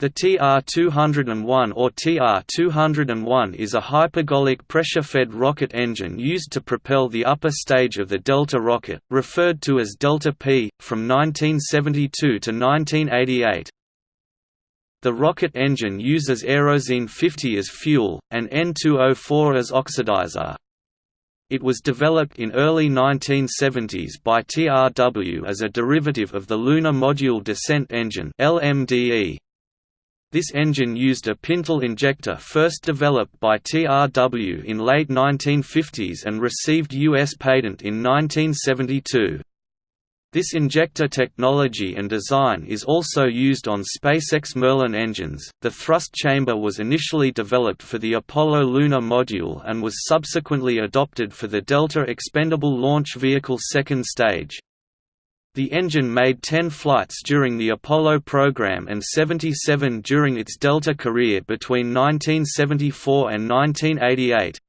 The TR-201 or TR-201 is a hypergolic pressure-fed rocket engine used to propel the upper stage of the Delta rocket, referred to as Delta P, from 1972 to 1988. The rocket engine uses Aerozine 50 as fuel, and N2O4 as oxidizer. It was developed in early 1970s by TRW as a derivative of the Lunar Module Descent Engine LMDE. This engine used a Pintle injector first developed by TRW in late 1950s and received U.S. patent in 1972. This injector technology and design is also used on SpaceX Merlin engines. The thrust chamber was initially developed for the Apollo lunar module and was subsequently adopted for the Delta Expendable Launch Vehicle second stage. The engine made 10 flights during the Apollo program and 77 during its Delta career between 1974 and 1988.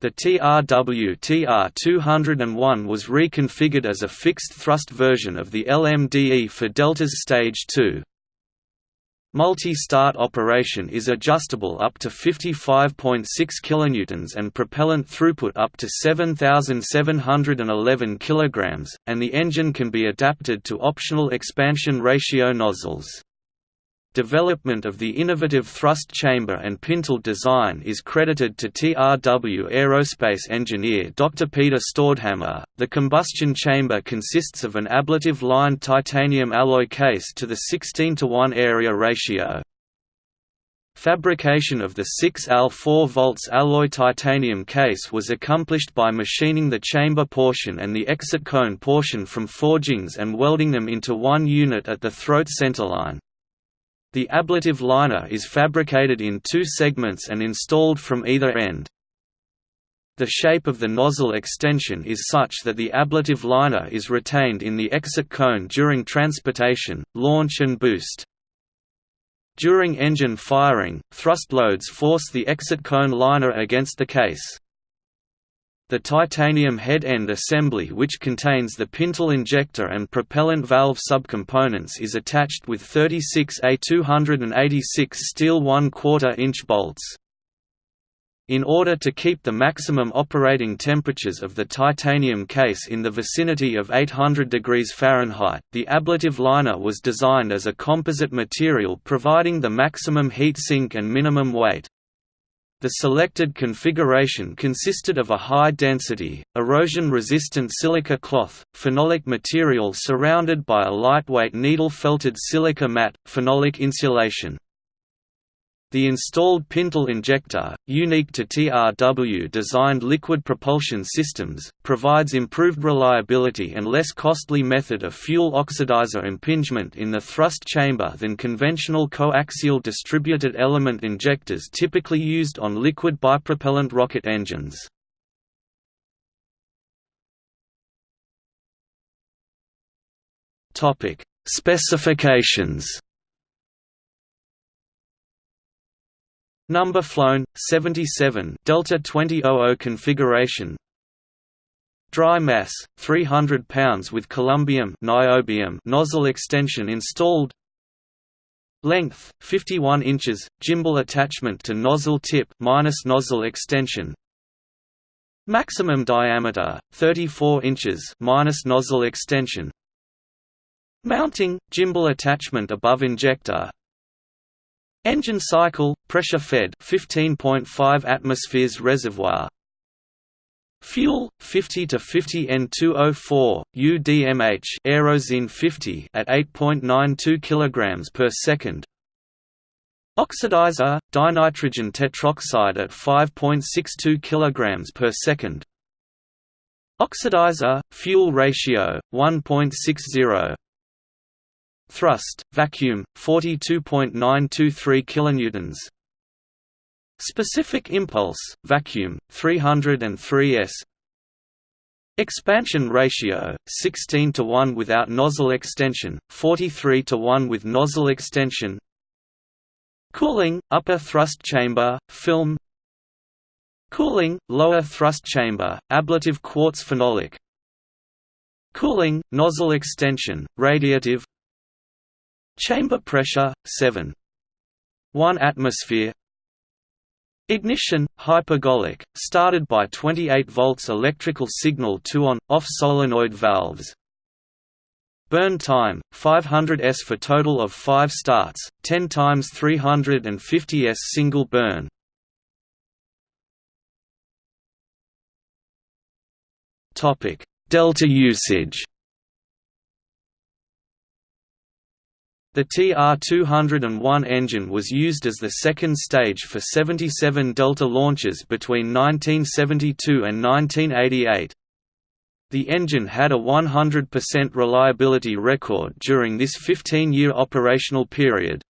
The TRW TR-201 was reconfigured as a fixed-thrust version of the LMDE for Delta's Stage 2. Multi-start operation is adjustable up to 55.6 kN and propellant throughput up to 7711 kg, and the engine can be adapted to optional expansion ratio nozzles. Development of the innovative thrust chamber and pintle design is credited to TRW aerospace engineer Dr. Peter Staudhammer. The combustion chamber consists of an ablative lined titanium alloy case to the 16 to 1 area ratio. Fabrication of the 6Al 4 volts alloy titanium case was accomplished by machining the chamber portion and the exit cone portion from forgings and welding them into one unit at the throat centerline. The ablative liner is fabricated in two segments and installed from either end. The shape of the nozzle extension is such that the ablative liner is retained in the exit cone during transportation, launch and boost. During engine firing, thrust loads force the exit cone liner against the case. The titanium head-end assembly which contains the pintle injector and propellant valve subcomponents is attached with 36 A286 steel 1 4 inch bolts. In order to keep the maximum operating temperatures of the titanium case in the vicinity of 800 degrees Fahrenheit, the ablative liner was designed as a composite material providing the maximum heat sink and minimum weight. The selected configuration consisted of a high-density, erosion-resistant silica cloth, phenolic material surrounded by a lightweight needle-felted silica mat, phenolic insulation. The installed Pintle injector, unique to TRW-designed liquid propulsion systems, provides improved reliability and less costly method of fuel oxidizer impingement in the thrust chamber than conventional coaxial distributed element injectors typically used on liquid bipropellant rocket engines. Specifications Number flown 77 Delta 2000 configuration. Dry mass 300 pounds with columbium niobium nozzle extension installed. Length 51 inches gimbal attachment to nozzle tip minus nozzle extension. Maximum diameter 34 inches minus nozzle extension. Mounting gimbal attachment above injector Engine cycle, pressure fed 15.5 atmospheres reservoir. Fuel 50 to 50 N2O4 UDMH Aerozine 50 at 8.92 kg per second. Oxidizer dinitrogen tetroxide at 5.62 kg per second. Oxidizer fuel ratio 1.60 Thrust, vacuum, 42.923 kilonewtons. Specific impulse, vacuum, 303 s. Expansion ratio, 16 to 1 without nozzle extension, 43 to 1 with nozzle extension. Cooling, upper thrust chamber, film. Cooling, lower thrust chamber, ablative quartz phenolic. Cooling, nozzle extension, radiative Chamber pressure 7 1 atmosphere Ignition, hypergolic, started by 28 volts electrical signal to on, off solenoid valves. Burn time, 500 s for total of 5 starts, 10 times 350 s single burn. Delta usage The TR-201 engine was used as the second stage for 77 Delta launches between 1972 and 1988. The engine had a 100% reliability record during this 15-year operational period.